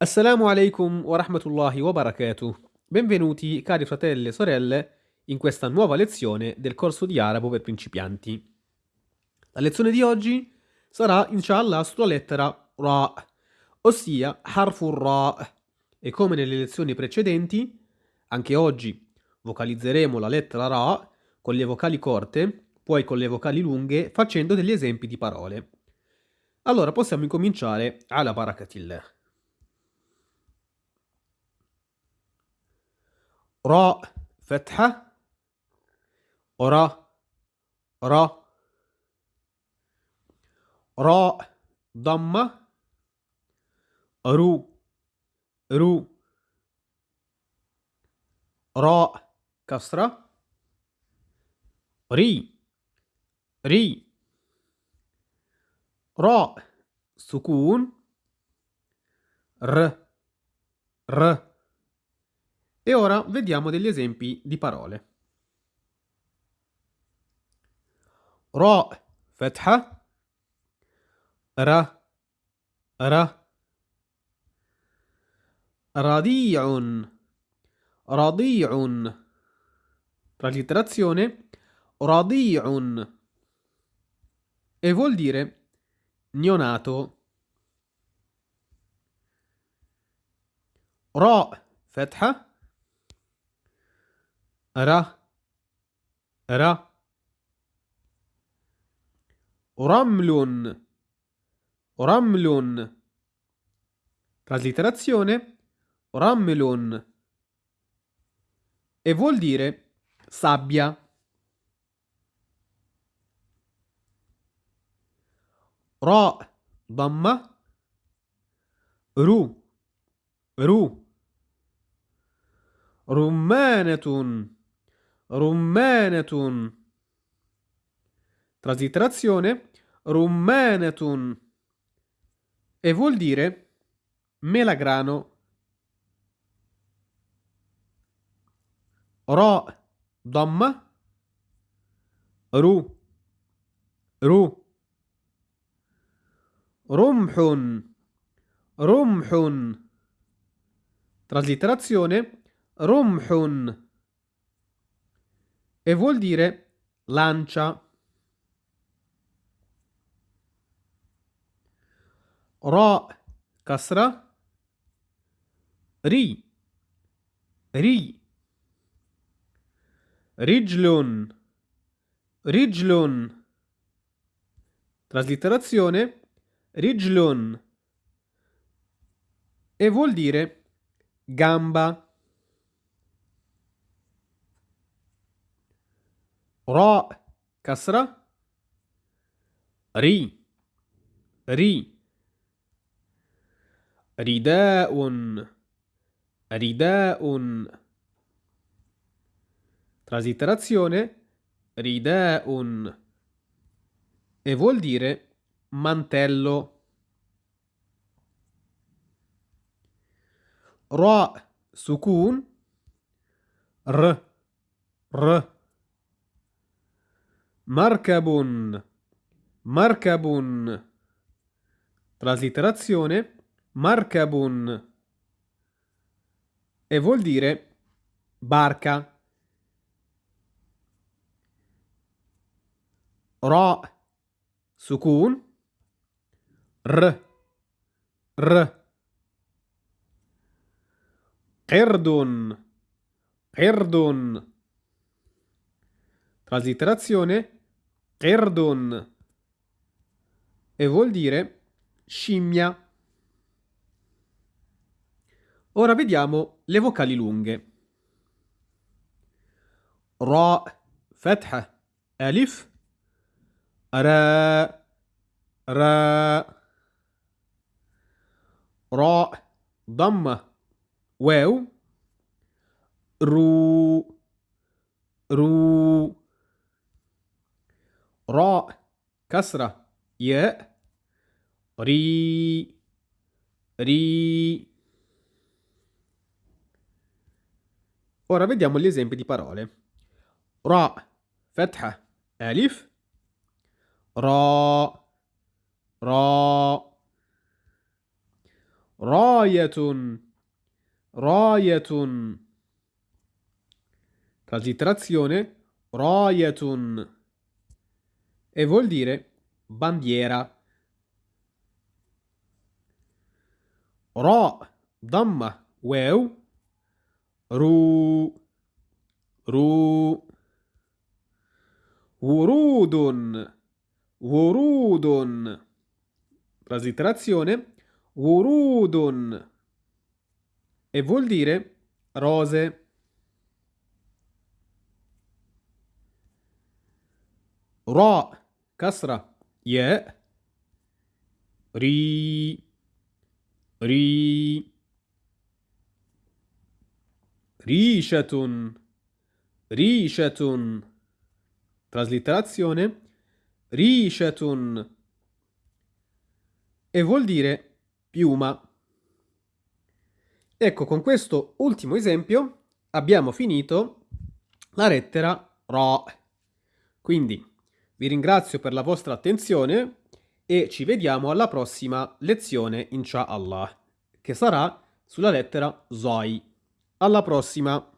Assalamu alaikum wa rahmatullahi wa barakatuh. Benvenuti cari fratelli e sorelle in questa nuova lezione del corso di arabo per principianti. La lezione di oggi sarà inshallah sulla lettera Ra, ossia Harfur Ra. E come nelle lezioni precedenti, anche oggi vocalizzeremo la lettera Ra con le vocali corte, poi con le vocali lunghe, facendo degli esempi di parole. Allora possiamo incominciare alla barakatillah. راء فتحة. را را راء ضمة. رو رو. راء كسرة. ري ري. راء سكون. ر ر. E ora vediamo degli esempi di parole. Ra, fatha, ra, ra, radi'un, radi'un, traslitterazione, radi'un, e vuol dire neonato. Ra, fatha, را را رمل رمل traslitterazione rammelun e vuol dire sabbia ra damma ru ru rummanatun rummanatun. Traslitterazione rummanatun. E vuol dire melagrano. Ra, damma, ru, ru. Rumhun, rumhun. Traslitterazione rumhun e vuol dire lancia. Ra kasra. Ri ri. Rijlun rijlun. Traslitterazione rijlun. E vuol dire gamba راء كسرة ري ري رداء رداء traslitterazione ridaun e vuol dire mantello ra sukun r r Marcabun. Marcabun. Traslitterazione. Marcabun. E vuol dire barca. Ra. Sukun. R. R. Erdun. Erdun. Traslitterazione Erdon e vuol dire scimmia. Ora vediamo le vocali lunghe. Ra, fatha, alif, ra, ra, ra, damma, waw, ru, ru, راء كسرة ياء ري ري Ora vediamo gli esempi di parole. Ra, fatha, alif. Ra, ra. Ra, راية راية Traslitterazione راية e vuol dire bandiera. Ra, damma, waw, ru, ru. Wurudun, wurudun. Traslitterazione, wurudun. E vuol dire rose. Ra, كسرة ياء ري ري ريشة ريشة traslitterazione ريشة e vuol dire piuma. Ecco, con questo ultimo esempio abbiamo finito la lettera Ra. Quindi vi ringrazio per la vostra attenzione e ci vediamo alla prossima lezione, inshallah, che sarà sulla lettera Zoi. Alla prossima!